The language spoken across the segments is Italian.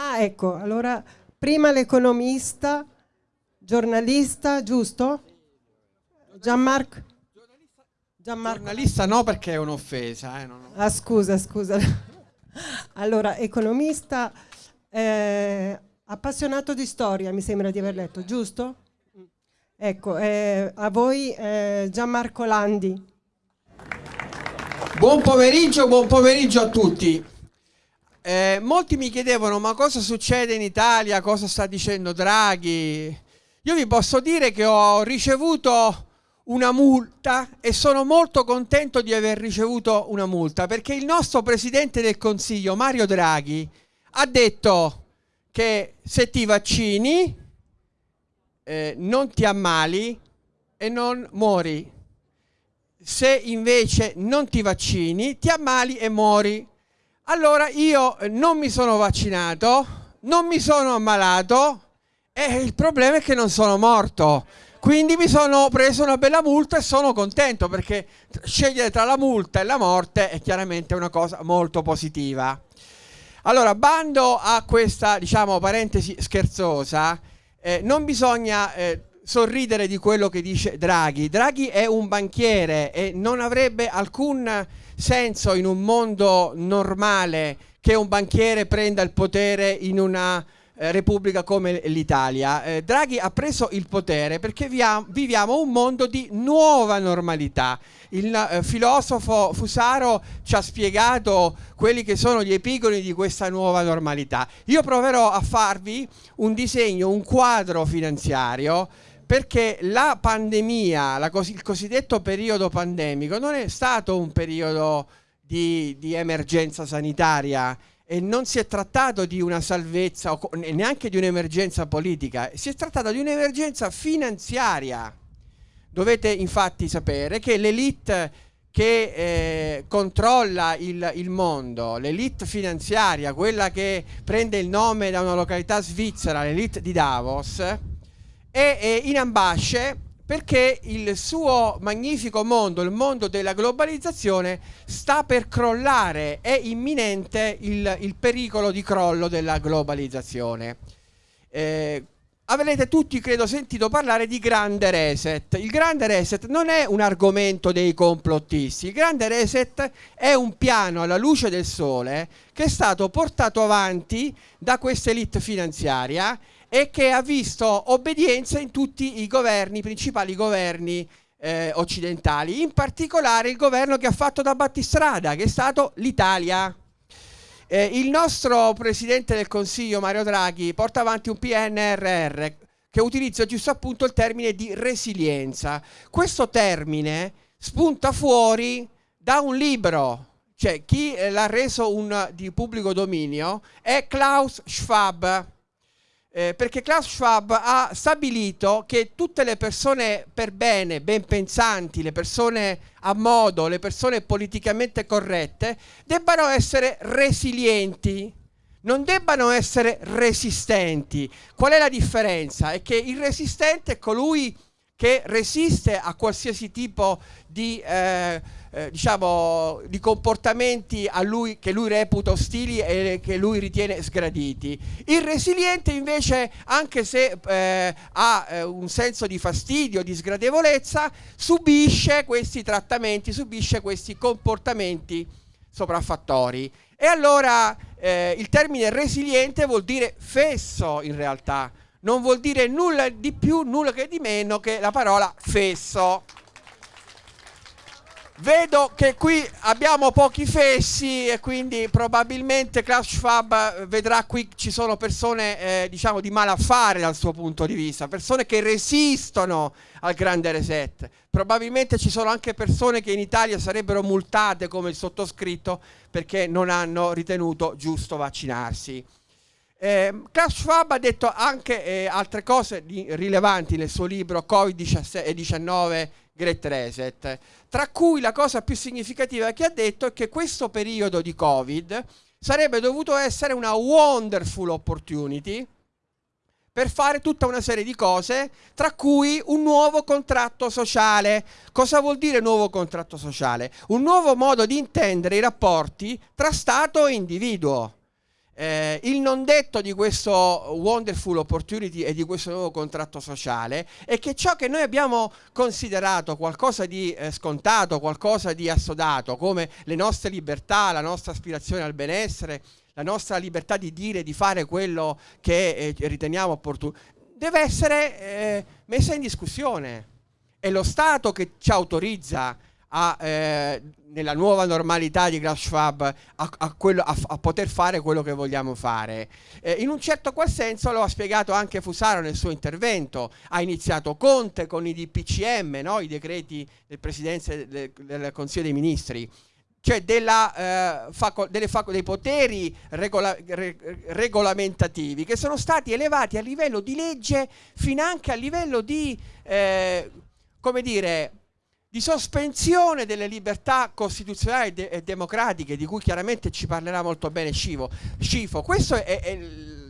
Ah, ecco, allora prima l'economista, giornalista, giusto? Gianmarco? Gianmarco. Giornalista no perché è un'offesa. Eh, non... Ah, scusa, scusa. allora, economista, eh, appassionato di storia, mi sembra di aver letto, giusto? Ecco, eh, a voi eh, Gianmarco Landi. Buon pomeriggio, buon pomeriggio a tutti. Eh, molti mi chiedevano ma cosa succede in Italia, cosa sta dicendo Draghi. Io vi posso dire che ho ricevuto una multa e sono molto contento di aver ricevuto una multa perché il nostro Presidente del Consiglio, Mario Draghi, ha detto che se ti vaccini eh, non ti ammali e non muori. Se invece non ti vaccini ti ammali e muori. Allora io non mi sono vaccinato, non mi sono ammalato e il problema è che non sono morto. Quindi mi sono preso una bella multa e sono contento perché scegliere tra la multa e la morte è chiaramente una cosa molto positiva. Allora, bando a questa, diciamo, parentesi scherzosa, eh, non bisogna eh, sorridere di quello che dice Draghi. Draghi è un banchiere e non avrebbe alcun senso in un mondo normale che un banchiere prenda il potere in una eh, repubblica come l'Italia. Eh, Draghi ha preso il potere perché viviamo un mondo di nuova normalità. Il eh, filosofo Fusaro ci ha spiegato quelli che sono gli epigoni di questa nuova normalità. Io proverò a farvi un disegno, un quadro finanziario perché la pandemia, la cos il cosiddetto periodo pandemico, non è stato un periodo di, di emergenza sanitaria, e non si è trattato di una salvezza o neanche di un'emergenza politica, si è trattato di un'emergenza finanziaria. Dovete infatti sapere che l'elite che eh, controlla il, il mondo, l'elite finanziaria, quella che prende il nome da una località svizzera, l'elite di Davos, è, è in ambasce perché il suo magnifico mondo, il mondo della globalizzazione, sta per crollare, è imminente il, il pericolo di crollo della globalizzazione. Eh, avrete tutti, credo, sentito parlare di grande reset. Il grande reset non è un argomento dei complottisti, il grande reset è un piano alla luce del sole che è stato portato avanti da questa elite finanziaria e che ha visto obbedienza in tutti i governi, i principali governi eh, occidentali, in particolare il governo che ha fatto da battistrada, che è stato l'Italia. Eh, il nostro Presidente del Consiglio, Mario Draghi, porta avanti un PNRR che utilizza giusto appunto il termine di resilienza. Questo termine spunta fuori da un libro, cioè chi eh, l'ha reso un, di pubblico dominio è Klaus Schwab eh, perché Klaus Schwab ha stabilito che tutte le persone per bene, ben pensanti, le persone a modo, le persone politicamente corrette, debbano essere resilienti, non debbano essere resistenti. Qual è la differenza? È che il resistente è colui che resiste a qualsiasi tipo di... Eh, eh, diciamo, di comportamenti lui, che lui reputa ostili e che lui ritiene sgraditi. Il resiliente invece, anche se eh, ha eh, un senso di fastidio, di sgradevolezza, subisce questi trattamenti, subisce questi comportamenti sopraffattori. E allora eh, il termine resiliente vuol dire fesso in realtà, non vuol dire nulla di più, nulla che di meno che la parola fesso. Vedo che qui abbiamo pochi fessi e quindi probabilmente Klaus Schwab eh, vedrà qui ci sono persone eh, diciamo di malaffare dal suo punto di vista, persone che resistono al grande reset. Probabilmente ci sono anche persone che in Italia sarebbero multate come il sottoscritto perché non hanno ritenuto giusto vaccinarsi. Eh, Klaus Schwab ha detto anche eh, altre cose rilevanti nel suo libro Covid-19 Great Reset, tra cui la cosa più significativa che ha detto è che questo periodo di Covid sarebbe dovuto essere una wonderful opportunity per fare tutta una serie di cose, tra cui un nuovo contratto sociale. Cosa vuol dire nuovo contratto sociale? Un nuovo modo di intendere i rapporti tra Stato e individuo. Eh, il non detto di questo wonderful opportunity e di questo nuovo contratto sociale è che ciò che noi abbiamo considerato qualcosa di eh, scontato, qualcosa di assodato, come le nostre libertà, la nostra aspirazione al benessere, la nostra libertà di dire, di fare quello che eh, riteniamo opportuno, deve essere eh, messa in discussione. È lo Stato che ci autorizza a, eh, nella nuova normalità di Schwab a, a, quello, a, poter fare quello che vogliamo fare. Eh, in un certo qual senso lo ha spiegato anche Fusaro nel suo intervento. Ha iniziato Conte con i DPCM, no? i decreti del Presidente del, del Consiglio dei Ministri cioè della, eh, faco, faco, dei poteri regola, re, regolamentativi che sono stati elevati a livello di legge fino anche a livello di, eh, come dire, di sospensione delle libertà costituzionali de- e democratiche, di cui chiaramente ci parlerà molto bene Scivo. Scifo. Questo è, è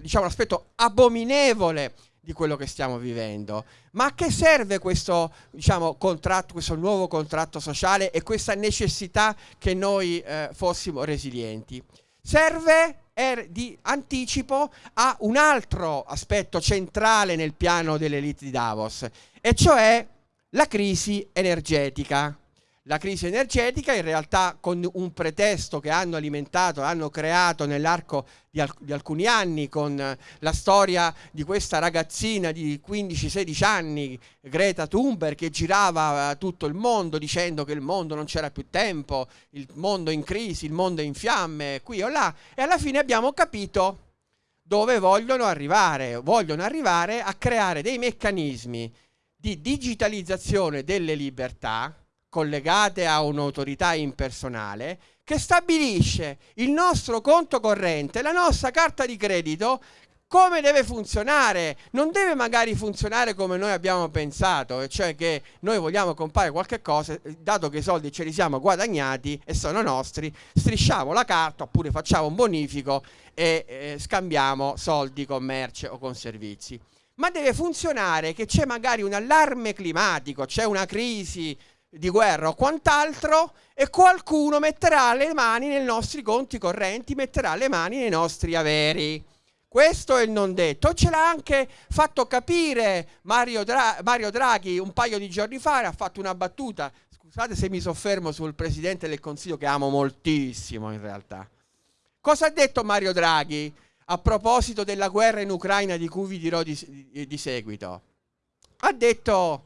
diciamo, l'aspetto abominevole di quello che stiamo vivendo. Ma a che serve questo, diciamo, contratto, questo nuovo contratto sociale e questa necessità che noi eh, fossimo resilienti? Serve er, di anticipo a un altro aspetto centrale nel piano dell'elite di Davos, e cioè la crisi energetica. La crisi energetica in realtà con un pretesto che hanno alimentato, hanno creato nell'arco di, alc- di alcuni anni con la storia di questa ragazzina di 15-16 anni, Greta Thunberg, che girava tutto il mondo dicendo che il mondo non c'era più tempo, il mondo in crisi, il mondo in fiamme, qui o là, e alla fine abbiamo capito dove vogliono arrivare, vogliono arrivare a creare dei meccanismi di digitalizzazione delle libertà collegate a un'autorità impersonale che stabilisce il nostro conto corrente, la nostra carta di credito, come deve funzionare. Non deve magari funzionare come noi abbiamo pensato, cioè che noi vogliamo comprare qualche cosa, dato che i soldi ce li siamo guadagnati e sono nostri, strisciamo la carta oppure facciamo un bonifico e eh, scambiamo soldi con merce o con servizi ma deve funzionare che c'è magari un allarme climatico, c'è una crisi di guerra o quant'altro e qualcuno metterà le mani nei nostri conti correnti, metterà le mani nei nostri averi. Questo è il non detto. Ce l'ha anche fatto capire Mario, Dra- Mario Draghi un paio di giorni fa, ha fatto una battuta. Scusate se mi soffermo sul Presidente del Consiglio che amo moltissimo in realtà. Cosa ha detto Mario Draghi? A proposito della guerra in Ucraina di cui vi dirò di, di, seguito. Ha detto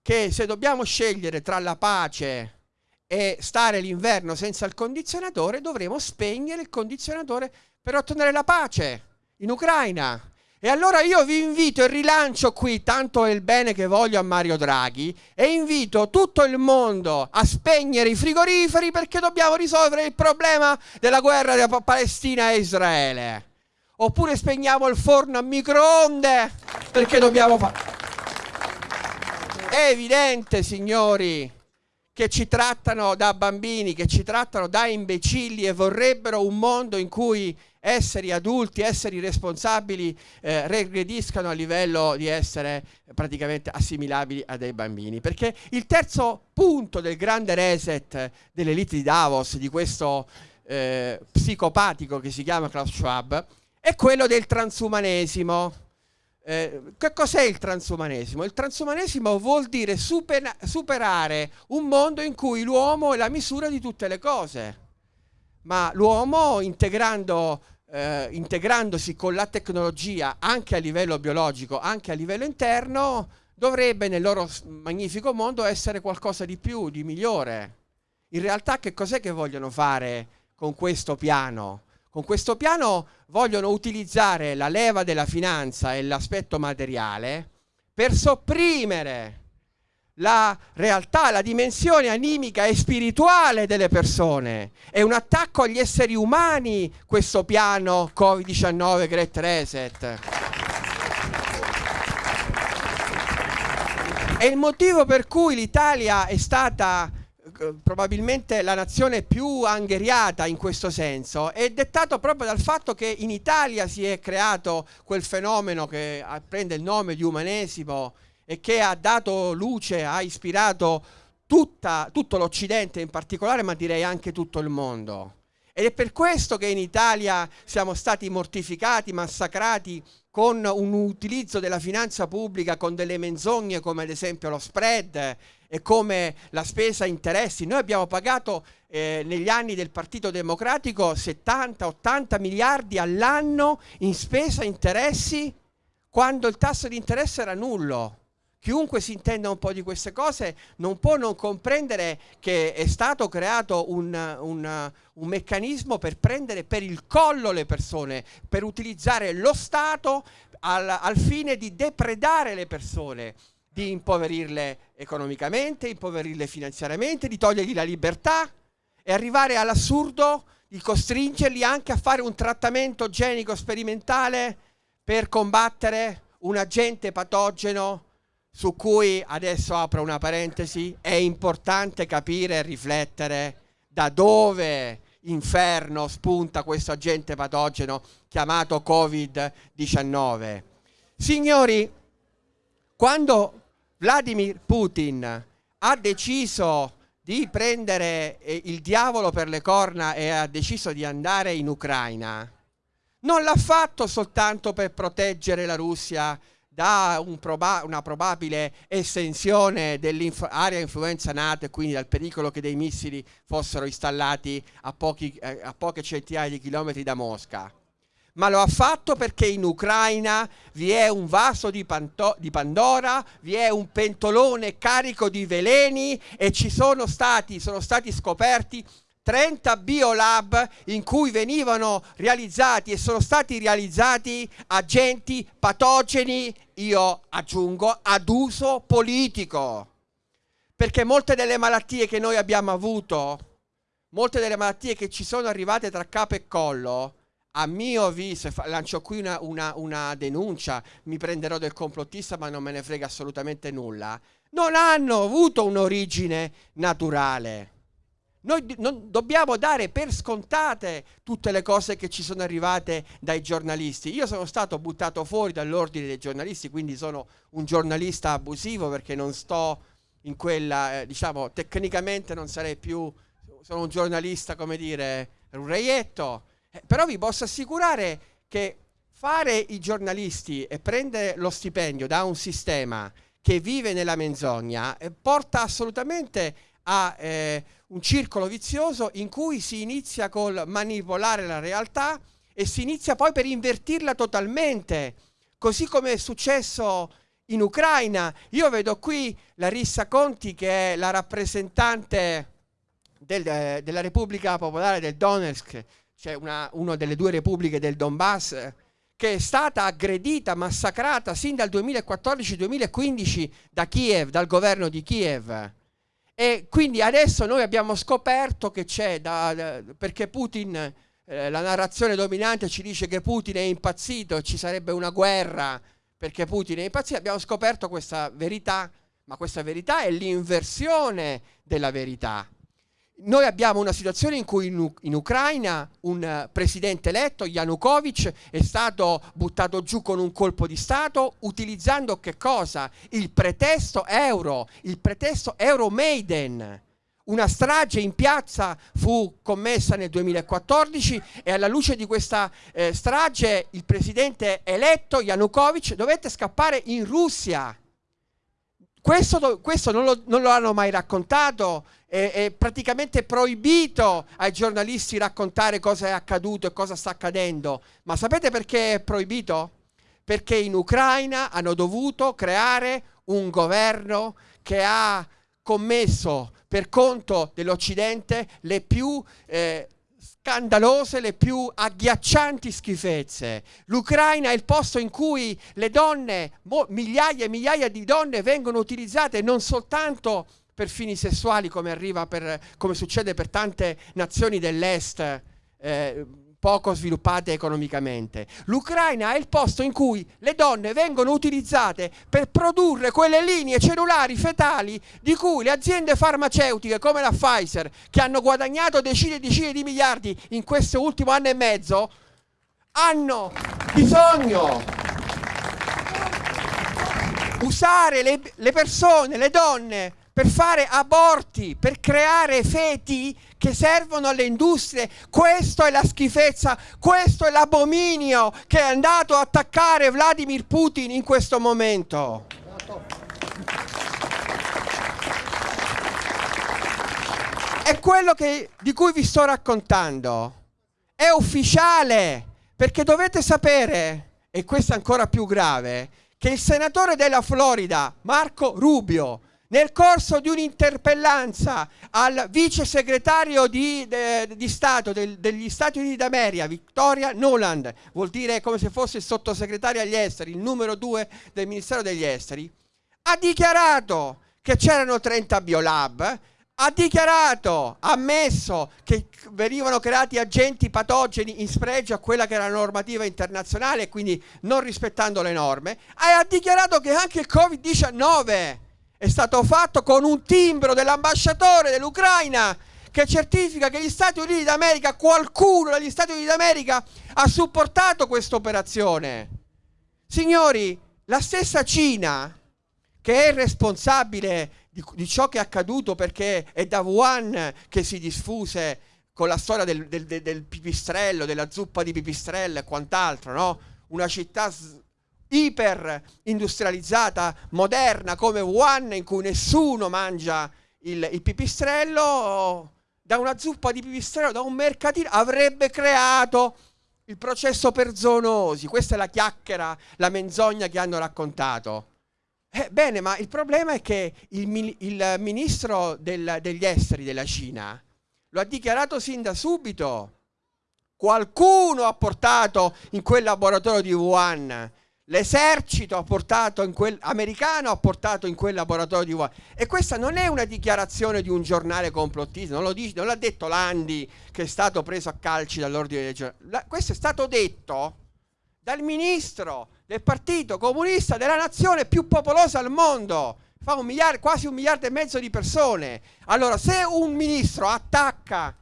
che se dobbiamo scegliere tra la pace e stare l'inverno senza il condizionatore, dovremo spegnere il condizionatore per ottenere la pace in Ucraina. E allora io vi invito e rilancio qui, tanto è il bene che voglio a Mario Draghi, e invito tutto il mondo a spegnere i frigoriferi perché dobbiamo risolvere il problema della guerra tra Palestina e Israele. Oppure spegniamo il forno a microonde perché dobbiamo fare. È evidente, signori, che ci trattano da bambini, che ci trattano da imbecilli e vorrebbero un mondo in cui esseri adulti, esseri responsabili eh, regrediscano a livello di essere praticamente assimilabili a dei bambini. Perché il terzo punto del grande reset dell'elite di Davos, di questo eh, psicopatico che si chiama Klaus Schwab, è quello del transumanesimo. Eh, che cos'è il transumanesimo? Il transumanesimo vuol dire super, superare un mondo in cui l'uomo è la misura di tutte le cose, ma l'uomo integrando, eh, integrandosi con la tecnologia anche a livello biologico, anche a livello interno, dovrebbe nel loro magnifico mondo essere qualcosa di più, di migliore. In realtà che cos'è che vogliono fare con questo piano? Con questo piano vogliono utilizzare la leva della finanza e l'aspetto materiale per sopprimere la realtà, la dimensione animica e spirituale delle persone. È un attacco agli esseri umani questo piano Covid-19 Great Reset. È il motivo per cui l'Italia è stata probabilmente la nazione più angheriata in questo senso è dettato proprio dal fatto che in Italia si è creato quel fenomeno che prende il nome di umanesimo e che ha dato luce, ha ispirato tutta, tutto l'Occidente in particolare, ma direi anche tutto il mondo. Ed è per questo che in Italia siamo stati mortificati, massacrati con un utilizzo della finanza pubblica con delle menzogne come ad esempio lo spread e come la spesa interessi. Noi abbiamo pagato eh, negli anni del Partito Democratico 70-80 miliardi all'anno in spesa interessi quando il tasso di interesse era nullo. Chiunque si intenda un po' di queste cose non può non comprendere che è stato creato un, un, un, meccanismo per prendere per il collo le persone, per utilizzare lo Stato al, al fine di depredare le persone, di impoverirle economicamente, impoverirle finanziariamente, di togliergli la libertà e arrivare all'assurdo di costringerli anche a fare un trattamento genico sperimentale per combattere un agente patogeno su cui adesso apro una parentesi, è importante capire e riflettere da dove inferno spunta questo agente patogeno chiamato Covid-19. Signori, quando Vladimir Putin ha deciso di prendere eh, il diavolo per le corna e ha deciso di andare in Ucraina, non l'ha fatto soltanto per proteggere la Russia da un proba una probabile estensione dell'area influenza NATO e quindi dal pericolo che dei missili fossero installati a, pochi, eh, a poche centinaia di chilometri da Mosca. Ma lo ha fatto perché in Ucraina vi è un vaso di, di Pandora, vi è un pentolone carico di veleni e ci sono stati, sono stati scoperti 30 biolab in cui venivano realizzati e sono stati realizzati agenti patogeni, io aggiungo, ad uso politico. Perché molte delle malattie che noi abbiamo avuto, molte delle malattie che ci sono arrivate tra capo e collo, a mio avviso, lancio qui una, una, una denuncia, mi prenderò del complottista ma non me ne frega assolutamente nulla, non hanno avuto un'origine naturale noi non dobbiamo dare per scontate tutte le cose che ci sono arrivate dai giornalisti. Io sono stato buttato fuori dall'ordine dei giornalisti, quindi sono un giornalista abusivo perché non sto in quella, eh, diciamo, tecnicamente non sarei più, sono un giornalista, come dire, un reietto. Eh, però vi posso assicurare che fare i giornalisti e prendere lo stipendio da un sistema che vive nella menzogna eh, porta assolutamente a eh, un circolo vizioso in cui si inizia col manipolare la realtà e si inizia poi per invertirla totalmente, così come è successo in Ucraina. Io vedo qui Larissa Conti che è la rappresentante del, eh, della Repubblica Popolare del Donetsk, cioè una, una delle due repubbliche del Donbass, che è stata aggredita, massacrata sin dal 2014-2015 da Kiev, dal governo di Kiev. E quindi adesso noi abbiamo scoperto che c'è, perché Putin, eh, la narrazione dominante ci dice che Putin è impazzito ci sarebbe una guerra perché Putin è impazzito, abbiamo scoperto questa verità, ma questa verità è l'inversione della verità. Noi abbiamo una situazione in cui in, in Ucraina un uh, presidente eletto, Yanukovych, è stato buttato giù con un colpo di Stato utilizzando che cosa? Il pretesto euro, il pretesto Euro Maiden. Una strage in piazza fu commessa nel 2014 e alla luce di questa eh, strage il presidente eletto Yanukovych dovette scappare in Russia. Questo, questo non, lo, non, lo, hanno mai raccontato è, è praticamente proibito ai giornalisti raccontare cosa è accaduto e cosa sta accadendo. Ma sapete perché è proibito? Perché in Ucraina hanno dovuto creare un governo che ha commesso per conto dell'Occidente le più eh, scandalose, le più agghiaccianti schifezze. L'Ucraina è il posto in cui le donne, migliaia e migliaia di donne vengono utilizzate non soltanto per fini sessuali come, per, come succede per tante nazioni dell'est eh, poco sviluppate economicamente. L'Ucraina è il posto in cui le donne vengono utilizzate per produrre quelle linee cellulari fetali di cui le aziende farmaceutiche come la Pfizer, che hanno guadagnato decine e decine di miliardi in questo ultimo anno e mezzo, hanno bisogno usare le, le persone, le donne per fare aborti, per creare feti che servono alle industrie. Questa è la schifezza, questo è l'abominio che è andato a attaccare Vladimir Putin in questo momento. È quello che, di cui vi sto raccontando. È ufficiale, perché dovete sapere, e questo è ancora più grave, che il senatore della Florida, Marco Rubio, nel corso di un'interpellanza al vice segretario di, de, di Stato del, degli Stati Uniti d'America, Victoria Noland, vuol dire come se fosse il sottosegretario agli esteri, il numero due del Ministero degli Esteri, ha dichiarato che c'erano 30 biolab, ha dichiarato, ha ammesso che venivano creati agenti patogeni in spregio a quella che era la normativa internazionale quindi non rispettando le norme, e ha dichiarato che anche il Covid-19 è stato fatto con un timbro dell'ambasciatore dell'Ucraina che certifica che gli Stati Uniti d'America, qualcuno degli Stati Uniti d'America ha supportato questa operazione. Signori, la stessa Cina, che è responsabile di, di, ciò che è accaduto perché è da Wuhan che si diffuse con la storia del, del, del, pipistrello, della zuppa di pipistrello e quant'altro, no? Una città iper industrializzata, moderna come Wuhan, in cui nessuno mangia il, il pipistrello, da una zuppa di pipistrello, da un mercatino, avrebbe creato il processo per zoonosi. Questa è la chiacchiera, la menzogna che hanno raccontato. Eh, bene, ma il problema è che il, il ministro del, degli esteri della Cina lo ha dichiarato sin da subito. Qualcuno ha portato in quel laboratorio di Wuhan L'esercito americano ha portato in quel laboratorio di Wuhan. E questa non è una dichiarazione di un giornale complottista, non, dice, non l'ha detto Landi che è stato preso a calci dall'ordine dei giornali. Questo è stato detto dal ministro del partito comunista della nazione più popolosa al mondo. Fa un miliardo, quasi un miliardo e mezzo di persone. Allora, se un ministro attacca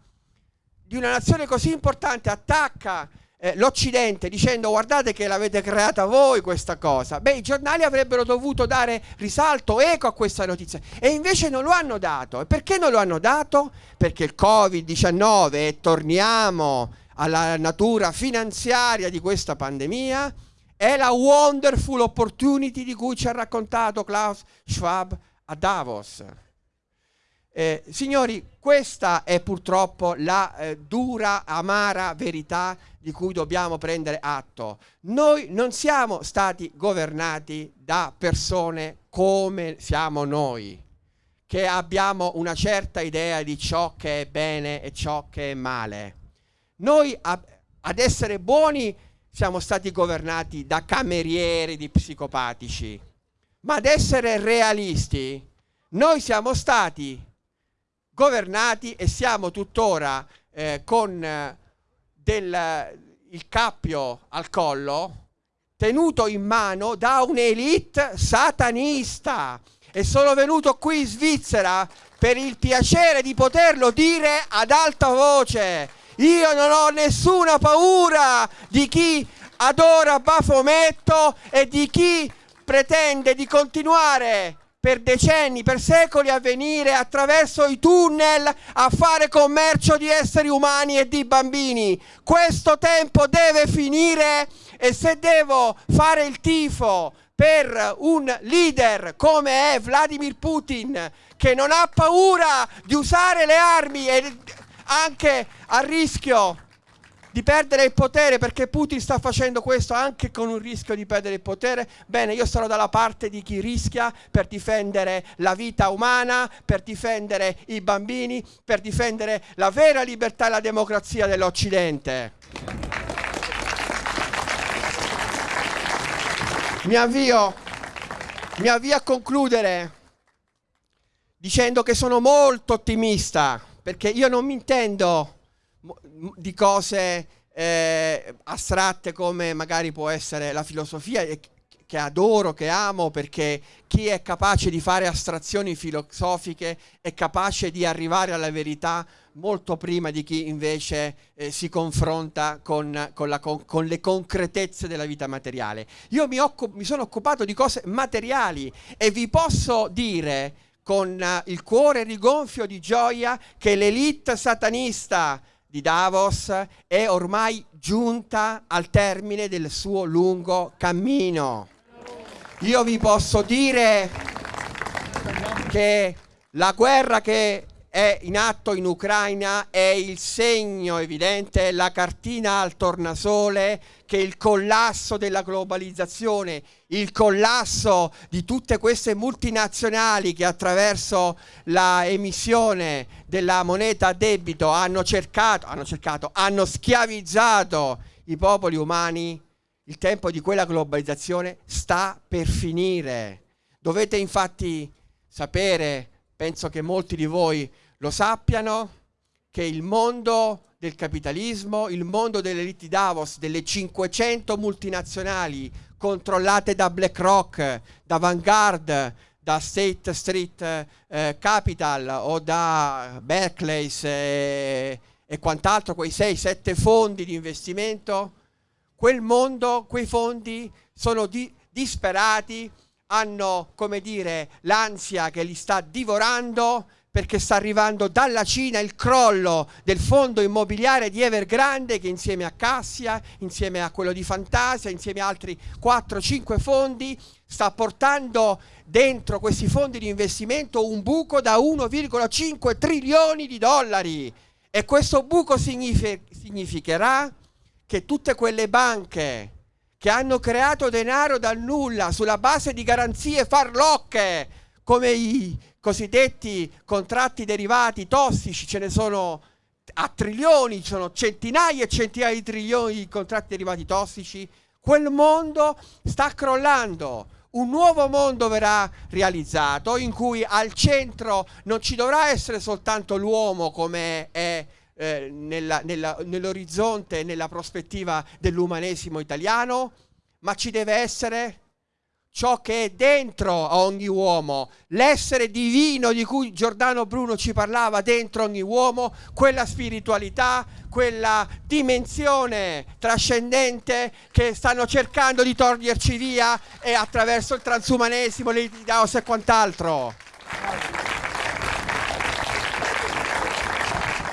di una nazione così importante, attacca eh, l'Occidente dicendo guardate che l'avete creata voi questa cosa, beh i giornali avrebbero dovuto dare risalto, eco a questa notizia e invece non lo hanno dato. E perché non lo hanno dato? Perché il Covid-19, e torniamo alla natura finanziaria di questa pandemia, è la wonderful opportunity di cui ci ha raccontato Klaus Schwab a Davos. Eh, signori, questa è purtroppo la eh, dura, amara verità di cui dobbiamo prendere atto. Noi non siamo stati governati da persone come siamo noi, che abbiamo una certa idea di ciò che è bene e ciò che è male. Noi ad essere buoni siamo stati governati da camerieri di psicopatici, ma ad essere realisti noi siamo stati governati e siamo tuttora eh, con eh, del, il cappio al collo tenuto in mano da un'elite satanista e sono venuto qui in Svizzera per il piacere di poterlo dire ad alta voce. Io non ho nessuna paura di chi adora Bafometto e di chi pretende di continuare per decenni, per secoli a venire attraverso i tunnel a fare commercio di esseri umani e di bambini. Questo tempo deve finire e se devo fare il tifo per un leader come è Vladimir Putin, che non ha paura di usare le armi e anche a rischio di perdere il potere perché Putin sta facendo questo anche con un rischio di perdere il potere, bene, io sarò dalla parte di chi rischia per difendere la vita umana, per difendere i bambini, per difendere la vera libertà e la democrazia dell'Occidente. Mi avvio, mi avvio a concludere dicendo che sono molto ottimista perché io non mi intendo di cose eh, astratte come magari può essere la filosofia che adoro, che amo, perché chi è capace di fare astrazioni filosofiche è capace di arrivare alla verità molto prima di chi invece eh, si confronta con, con, la, con, con, le concretezze della vita materiale. Io mi, mi sono occupato di cose materiali e vi posso dire con eh, il cuore rigonfio di gioia che l'elite satanista di Davos è ormai giunta al termine del suo lungo cammino. Io vi posso dire che la guerra che è in atto in Ucraina è il segno evidente, la cartina al tornasole che il collasso della globalizzazione, il collasso di tutte queste multinazionali che attraverso la emissione della moneta a debito hanno cercato, hanno cercato, hanno schiavizzato i popoli umani, il tempo di quella globalizzazione sta per finire. Dovete infatti sapere penso che molti di voi lo sappiano, che il mondo del capitalismo, il mondo delle elite Davos, delle 500 multinazionali controllate da BlackRock, da Vanguard, da State Street eh, Capital o da Berkeley e, e quant'altro, quei 6-7 fondi di investimento, quel mondo, quei fondi sono di, disperati hanno, come dire, l'ansia che li sta divorando perché sta arrivando dalla Cina il crollo del fondo immobiliare di Evergrande che insieme a Cassia, insieme a quello di Fantasia, insieme a altri 4-5 fondi sta portando dentro questi fondi di investimento un buco da 1,5 trilioni di dollari. E questo buco significherà che tutte quelle banche che hanno creato denaro dal nulla sulla base di garanzie farlocche come i cosiddetti contratti derivati tossici, ce ne sono a trilioni, ci sono centinaia e centinaia di trilioni di contratti derivati tossici, quel mondo sta crollando. Un nuovo mondo verrà realizzato in cui al centro non ci dovrà essere soltanto l'uomo come è eh, nell'orizzonte, nella prospettiva dell'umanesimo italiano, ma ci deve essere ciò che è dentro a ogni uomo, l'essere divino di cui Giordano Bruno ci parlava dentro ogni uomo, quella spiritualità, quella dimensione trascendente che stanno cercando di toglierci via e attraverso il transumanesimo, l'Idaos e quant'altro.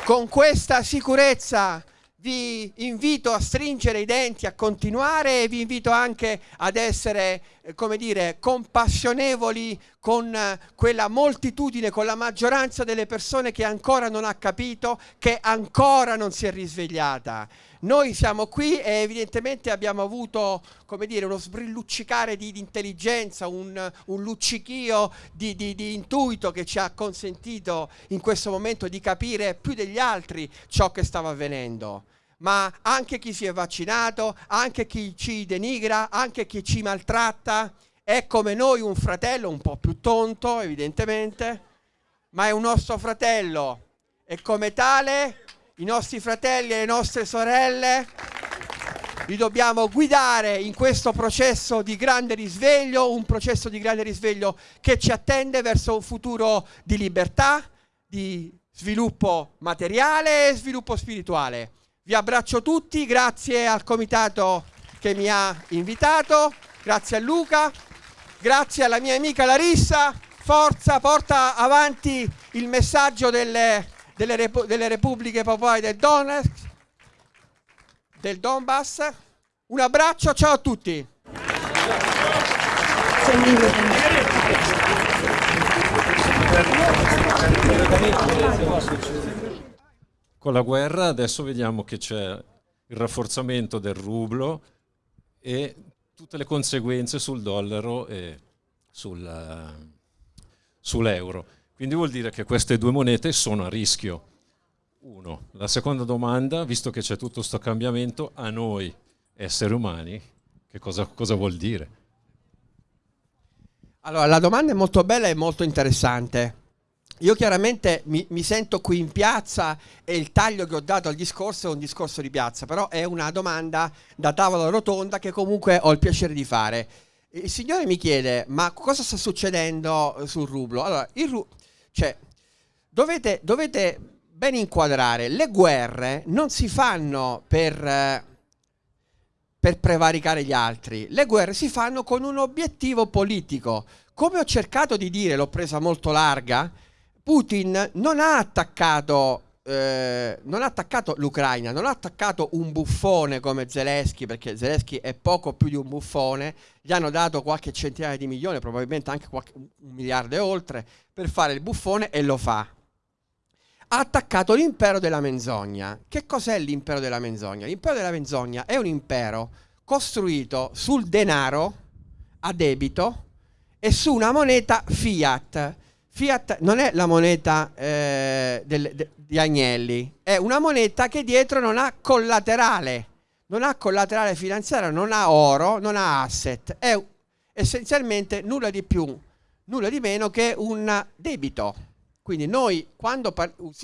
Con questa sicurezza vi invito a stringere i denti, a continuare e vi invito anche ad essere, eh, come dire, compassionevoli con eh, quella moltitudine, con la maggioranza delle persone che ancora non ha capito, che ancora non si è risvegliata. Noi siamo qui e evidentemente abbiamo avuto come dire, uno sbrilluccicare di, di intelligenza, un, un luccichio di, di, di, intuito che ci ha consentito in questo momento di capire più degli altri ciò che stava avvenendo. Ma anche chi si è vaccinato, anche chi ci denigra, anche chi ci maltratta, è come noi un fratello un po' più tonto, evidentemente, ma è un nostro fratello e come tale i nostri fratelli e le nostre sorelle, li dobbiamo guidare in questo processo di grande risveglio, un processo di grande risveglio che ci attende verso un futuro di libertà, di sviluppo materiale e sviluppo spirituale. Vi abbraccio tutti, grazie al comitato che mi ha invitato, grazie a Luca, grazie alla mia amica Larissa, forza, porta avanti il messaggio delle delle, repu delle repubbliche popolari del Donetsk, del Donbass. Un abbraccio, ciao a tutti. Con la guerra adesso vediamo che c'è il rafforzamento del rublo e tutte le conseguenze sul dollaro e sull'euro. Quindi vuol dire che queste due monete sono a rischio. Uno. La seconda domanda, visto che c'è tutto questo cambiamento, a noi esseri umani, che cosa, cosa vuol dire? Allora, la domanda è molto bella e molto interessante. Io chiaramente mi, mi, sento qui in piazza e il taglio che ho dato al discorso è un discorso di piazza, però è una domanda da tavola rotonda che comunque ho il piacere di fare. Il signore mi chiede, ma cosa sta succedendo sul rublo? Allora, il rublo cioè, dovete, dovete ben inquadrare, le guerre non si fanno per, per per prevaricare gli altri, le guerre si fanno con un obiettivo politico. Come ho cercato di dire, l'ho presa molto larga, Putin non ha attaccato eh, non ha attaccato l'Ucraina, non ha attaccato un buffone come Zelensky, perché Zelensky è poco più di un buffone, gli hanno dato qualche centinaia di milioni, probabilmente anche qualche, un miliardo e oltre, per fare il buffone e lo fa. Ha attaccato l'impero della menzogna. Che cos'è l'impero della menzogna? L'impero della menzogna è un impero costruito sul denaro a debito e su una moneta fiat. Fiat non è la moneta eh, del, de, di Agnelli, è una moneta che dietro non ha collaterale, non ha collaterale finanziario, non ha oro, non ha asset, è essenzialmente nulla di più, nulla di meno che un debito. Quindi noi quando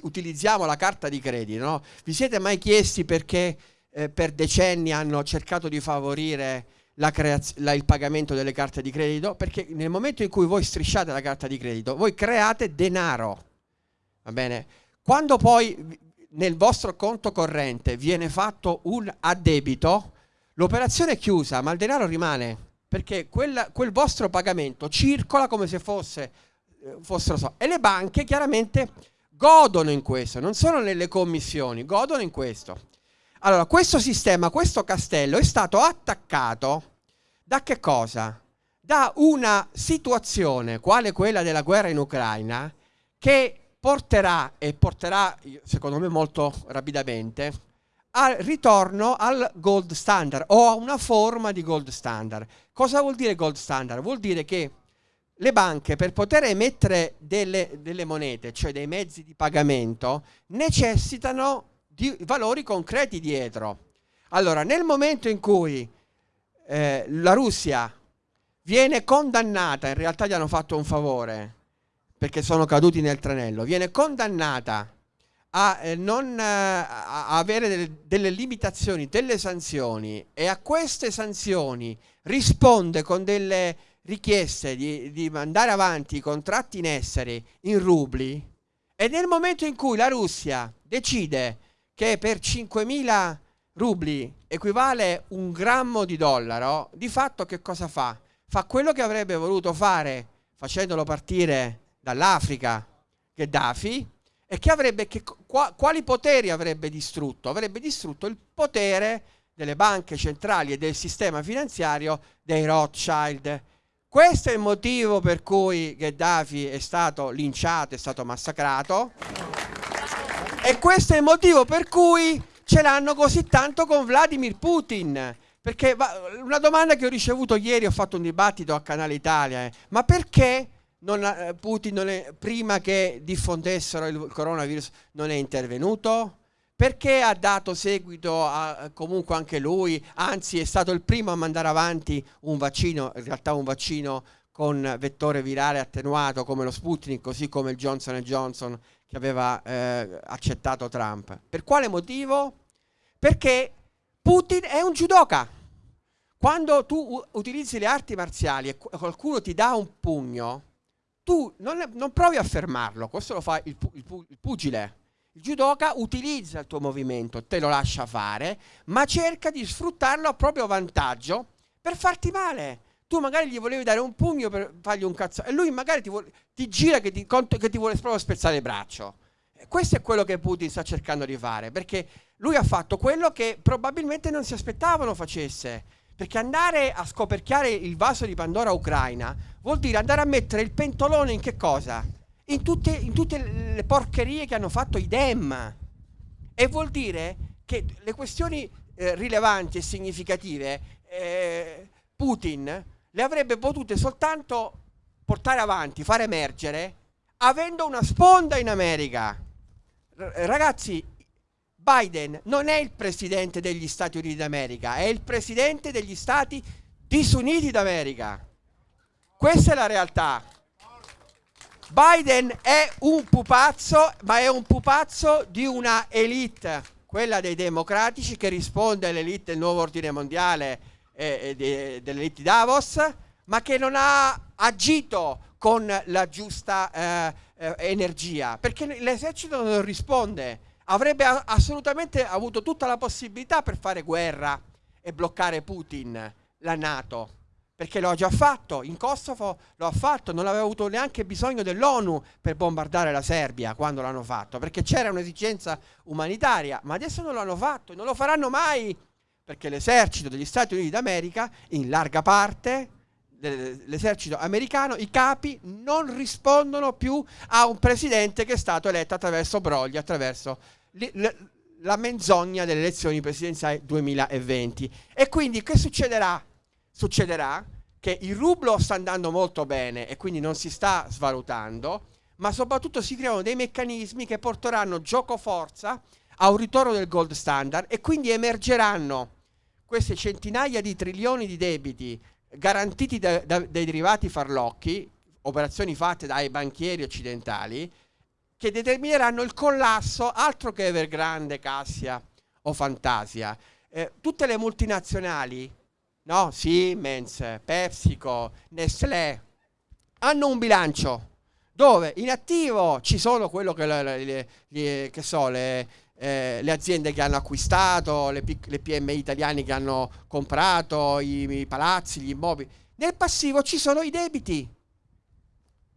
utilizziamo la carta di credito, no? vi siete mai chiesti perché eh, per decenni hanno cercato di favorire la la, il pagamento delle carte di credito perché nel momento in cui voi strisciate la carta di credito voi create denaro va bene? Quando poi nel vostro conto corrente viene fatto un addebito l'operazione è chiusa ma il denaro rimane perché quel, quel vostro pagamento circola come se fosse eh, fossero so e le banche chiaramente godono in questo non sono nelle commissioni godono in questo allora, questo sistema, questo castello è stato attaccato da che cosa? Da una situazione, quale quella della guerra in Ucraina, che porterà, e porterà secondo me molto rapidamente, al ritorno al gold standard o a una forma di gold standard. Cosa vuol dire gold standard? Vuol dire che le banche per poter emettere delle, delle monete, cioè dei mezzi di pagamento, necessitano di valori concreti dietro. Allora, nel momento in cui eh, la Russia viene condannata, in realtà gli hanno fatto un favore perché sono caduti nel tranello, viene condannata a eh, non eh, a avere delle, delle limitazioni, delle sanzioni e a queste sanzioni risponde con delle richieste di, di mandare avanti i contratti in essere in rubli e nel momento in cui la Russia decide che per 5.000 rubli equivale un grammo di dollaro, di fatto che cosa fa? Fa quello che avrebbe voluto fare facendolo partire dall'Africa Gheddafi e che avrebbe, che, qua, quali poteri avrebbe distrutto? Avrebbe distrutto il potere delle banche centrali e del sistema finanziario dei Rothschild. Questo è il motivo per cui Gheddafi è stato linciato, è stato massacrato e questo è il motivo per cui ce l'hanno così tanto con Vladimir Putin. Perché una domanda che ho ricevuto ieri, ho fatto un dibattito a Canale Italia, eh, ma perché non, eh, Putin non è, prima che diffondessero il coronavirus non è intervenuto? Perché ha dato seguito a, comunque anche lui, anzi è stato il primo a mandare avanti un vaccino, in realtà un vaccino con vettore virale attenuato come lo Sputnik, così come il Johnson Johnson che aveva eh, accettato Trump. Per quale motivo? Perché Putin è un judoka. Quando tu utilizzi le arti marziali e qualcuno ti dà un pugno, tu non, non provi a fermarlo, questo lo fa il, il, il pugile. Il judoka utilizza il tuo movimento, te lo lascia fare, ma cerca di sfruttarlo a proprio vantaggio per farti male tu magari gli volevi dare un pugno per fargli un cazzo e lui magari ti, vuole, ti gira che ti, che ti, vuole proprio spezzare il braccio. questo è quello che Putin sta cercando di fare, perché lui ha fatto quello che probabilmente non si aspettavano facesse. Perché andare a scoperchiare il vaso di Pandora ucraina vuol dire andare a mettere il pentolone in che cosa? In tutte, in tutte le porcherie che hanno fatto i Dem. E vuol dire che le questioni eh, rilevanti e significative eh, Putin le avrebbe potute soltanto portare avanti, far emergere, avendo una sponda in America. R ragazzi, Biden non è il presidente degli Stati Uniti d'America, è il presidente degli Stati disuniti d'America. Questa è la realtà. Biden è un pupazzo, ma è un pupazzo di una elite, quella dei democratici che risponde all'elite del nuovo ordine mondiale eh, de, dell'elite Davos, ma che non ha agito con la giusta eh, eh, energia, perché l'esercito non risponde, avrebbe assolutamente avuto tutta la possibilità per fare guerra e bloccare Putin, la Nato perché lo ha già fatto, in Kosovo lo ha fatto, non aveva avuto neanche bisogno dell'ONU per bombardare la Serbia quando l'hanno fatto, perché c'era un'esigenza umanitaria, ma adesso non l'hanno fatto non lo faranno mai, perché l'esercito degli Stati Uniti d'America, in larga parte, l'esercito americano, i capi non rispondono più a un presidente che è stato eletto attraverso brogli, attraverso la menzogna delle elezioni presidenziali 2020. E quindi che succederà? succederà che il rublo sta andando molto bene e quindi non si sta svalutando, ma soprattutto si creano dei meccanismi che porteranno gioco forza a un ritorno del gold standard e quindi emergeranno queste centinaia di trilioni di debiti garantiti da, da, dai derivati farlocchi, operazioni fatte dai banchieri occidentali, che determineranno il collasso altro che Evergrande, Cassia o Fantasia. Eh, tutte le multinazionali no? Siemens, PepsiCo, Nestlé, hanno un bilancio dove in attivo ci sono quello che, le, le, le, che so, le, eh, le, aziende che hanno acquistato, le, le PMI italiane che hanno comprato, i, i palazzi, gli immobili. Nel passivo ci sono i debiti.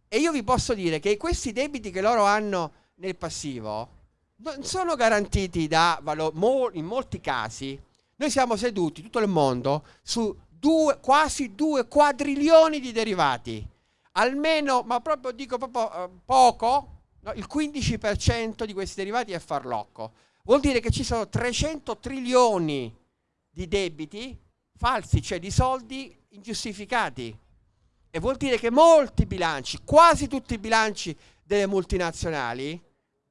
E io vi posso dire che questi debiti che loro hanno nel passivo non sono garantiti da valore, in molti casi noi siamo seduti, tutto il mondo, su due, quasi due quadrilioni di derivati. Almeno, ma proprio dico proprio eh, poco, no, il 15% di questi derivati è farlocco. Vuol dire che ci sono 300 trilioni di debiti falsi, cioè di soldi ingiustificati. E vuol dire che molti bilanci, quasi tutti i bilanci delle multinazionali,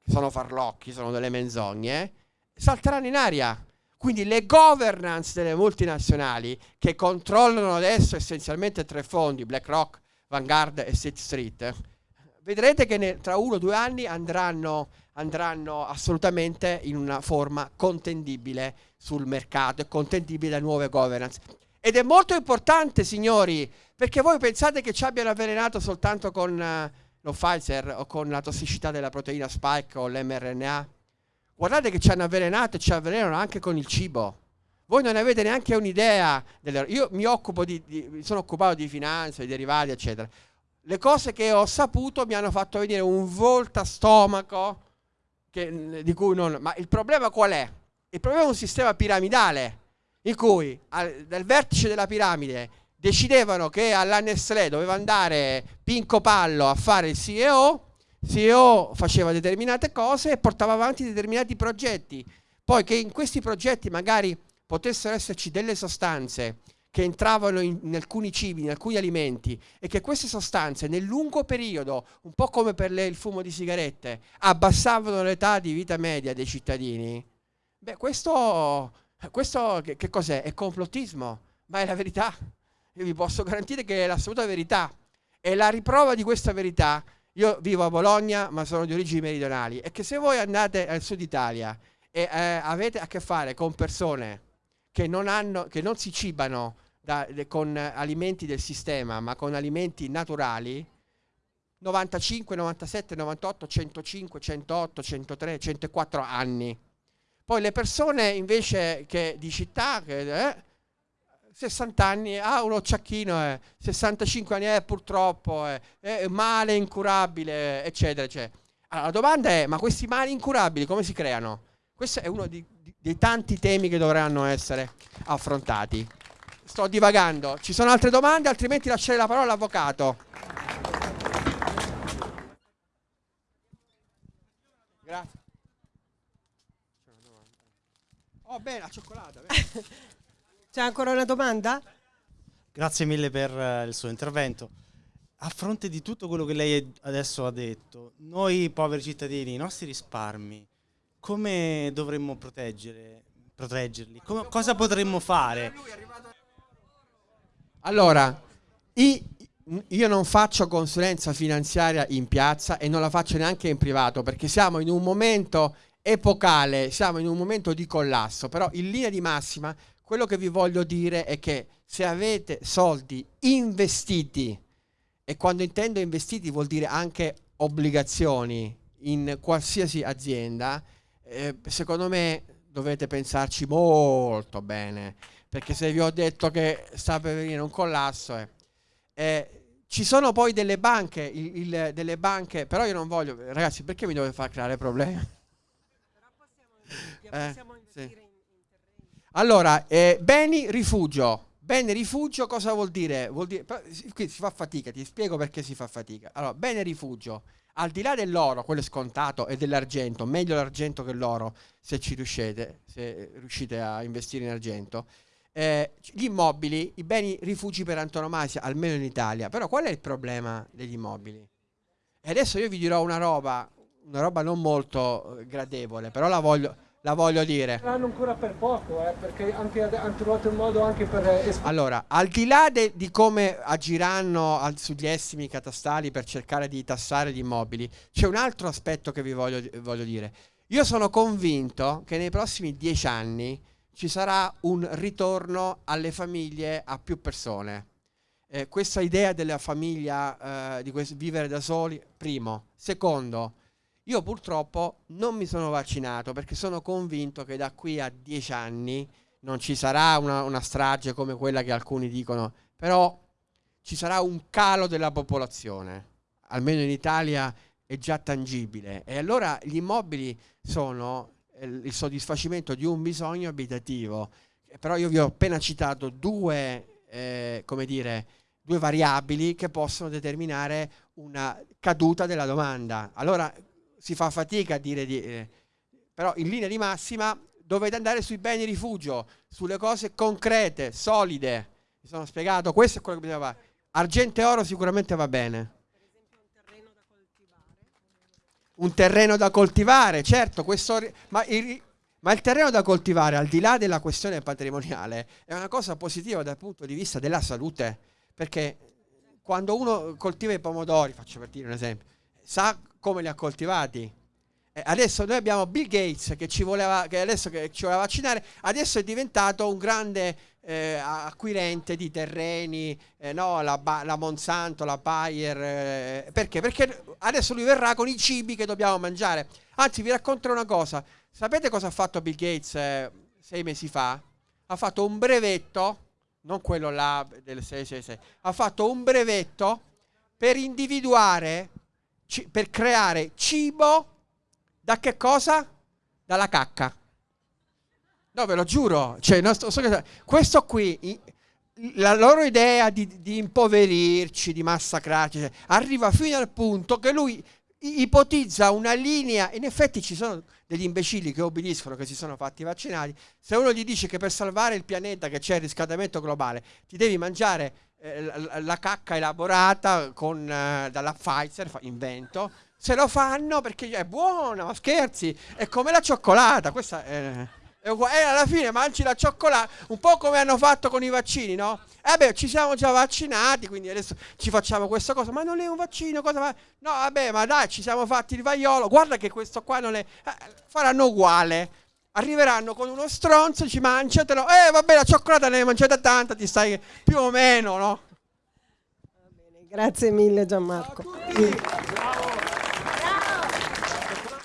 sono farlocchi, sono delle menzogne, salteranno in aria. Quindi le governance delle multinazionali che controllano adesso essenzialmente tre fondi, BlackRock, Vanguard e State Street, vedrete che ne, tra uno o due anni andranno, andranno assolutamente in una forma contendibile sul mercato e contendibile da nuove governance. Ed è molto importante, signori, perché voi pensate che ci abbiano avvelenato soltanto con uh, lo Pfizer o con la tossicità della proteina spike o l'mRNA? Guardate che ci hanno avvelenato e ci avvelenano anche con il cibo. Voi non avete neanche un'idea. Delle... Io mi occupo di, di, sono occupato di finanza, di derivati, eccetera. Le cose che ho saputo mi hanno fatto venire un volta stomaco che, di cui non... Ma il problema qual è? Il problema è un sistema piramidale in cui al, dal vertice della piramide decidevano che alla doveva andare Pinco Pallo a fare il CEO CEO faceva determinate cose e portava avanti determinati progetti. Poi che in questi progetti magari potessero esserci delle sostanze che entravano in, in, alcuni cibi, in alcuni alimenti e che queste sostanze nel lungo periodo, un po' come per le, il fumo di sigarette, abbassavano l'età di vita media dei cittadini, beh questo, questo che, che cos'è? È complottismo, ma è la verità. Io vi posso garantire che è l'assoluta verità. E la riprova di questa verità io vivo a Bologna, ma sono di origini meridionali. E che se voi andate al sud Italia e eh, avete a che fare con persone che non, hanno, che non si cibano da, con alimenti del sistema, ma con alimenti naturali, 95, 97, 98, 105, 108, 103, 104 anni. Poi le persone invece che di città, che, eh, 60 anni, ah, un occiacchino, eh, 65 anni, eh, purtroppo, eh, è male incurabile, eccetera, eccetera. Allora, la domanda è, ma questi mali incurabili come si creano? Questo è uno di, di, dei tanti temi che dovranno essere affrontati. Sto divagando. Ci sono altre domande, altrimenti lascerei la parola all'avvocato. Grazie. Oh, bene, la cioccolata. C'è ancora una domanda? Grazie mille per uh, il suo intervento. A fronte di tutto quello che lei adesso ha detto, noi poveri cittadini, i nostri risparmi, come dovremmo proteggerli? Come, cosa potremmo fare? Allora, io non faccio consulenza finanziaria in piazza e non la faccio neanche in privato perché siamo in un momento epocale, siamo in un momento di collasso, però in linea di massima quello che vi voglio dire è che se avete soldi investiti, e quando intendo investiti vuol dire anche obbligazioni in qualsiasi azienda, eh, secondo me dovete pensarci molto bene, perché se vi ho detto che sta per venire un collasso, eh, eh, ci sono poi delle banche, il, il, delle banche, però io non voglio, ragazzi, perché mi dovete far creare problemi? Eh, sì. Allora, eh, beni rifugio. Bene rifugio cosa vuol dire? Vuol dire qui si fa fatica, ti spiego perché si fa fatica. Allora, bene rifugio, al di là dell'oro, quello è scontato, e dell'argento, meglio l'argento che l'oro se ci riuscite, se riuscite a investire in argento. Eh, gli immobili, i beni rifugi per antonomasia, almeno in Italia. Però qual è il problema degli immobili? E adesso io vi dirò una roba, una roba non molto eh, gradevole, però la voglio, la voglio dire. L'hanno ancora per poco, eh, perché anche, hanno trovato un modo anche per... Eh, allora, al di là de, di come agiranno al, sugli estimi catastali per cercare di tassare gli immobili, c'è un altro aspetto che vi voglio, voglio dire. Io sono convinto che nei prossimi dieci anni ci sarà un ritorno alle famiglie a più persone. Eh, questa idea della famiglia, eh, di vivere da soli, primo. Secondo, io purtroppo non mi sono vaccinato perché sono convinto che da qui a dieci anni non ci sarà una, una strage come quella che alcuni dicono, però ci sarà un calo della popolazione, almeno in Italia è già tangibile. E allora gli immobili sono il soddisfacimento di un bisogno abitativo. Però io vi ho appena citato due, eh, come dire, due variabili che possono determinare una caduta della domanda. Allora si fa fatica a dire di... Eh, però in linea di massima dovete andare sui beni rifugio, sulle cose concrete, solide. Mi sono spiegato, questo è quello che bisogna fare. Argento e oro sicuramente va bene. Un terreno da coltivare, certo, questo, ma, il, ma il terreno da coltivare, al di là della questione patrimoniale, è una cosa positiva dal punto di vista della salute, perché quando uno coltiva i pomodori, faccio per dire un esempio, sa come li ha coltivati. Eh, adesso noi abbiamo Bill Gates che ci voleva, che adesso che ci voleva vaccinare, adesso è diventato un grande eh, acquirente di terreni, eh, no, la, la, Monsanto, la Bayer, eh, perché? Perché adesso lui verrà con i cibi che dobbiamo mangiare. Anzi, vi racconterò una cosa. Sapete cosa ha fatto Bill Gates eh, sei mesi fa? Ha fatto un brevetto, non quello là del 666, ha fatto un brevetto per individuare per creare cibo da che cosa? Dalla cacca. No, ve lo giuro. Cioè, nostro, questo qui, la loro idea di, di impoverirci, di massacrarci, cioè, arriva fino al punto che lui ipotizza una linea, in effetti ci sono degli imbecilli che obbediscono, che si sono fatti vaccinati, se uno gli dice che per salvare il pianeta, che c'è il riscaldamento globale, ti devi mangiare eh, la, la, cacca elaborata con, eh, dalla Pfizer, invento, se lo fanno perché è buona, ma scherzi, è come la cioccolata, questa è, e alla fine mangi la cioccolata, un po' come hanno fatto con i vaccini, no? Eh beh, ci siamo già vaccinati, quindi adesso ci facciamo questa cosa, ma non è un vaccino, cosa fa? No, vabbè, ma dai, ci siamo fatti il vaiolo, guarda che questo qua non è... Eh, faranno uguale arriveranno con uno stronzo, ci mangiatelo, eh vabbè la cioccolata ne hai mangiata tanta, ti stai più o meno, no? Grazie mille Gianmarco.